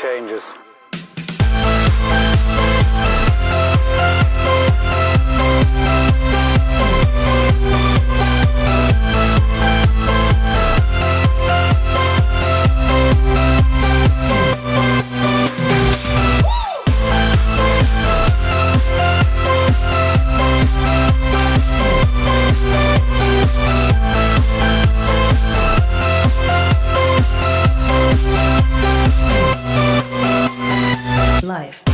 changes. Life.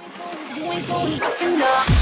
Boy, boy, boy,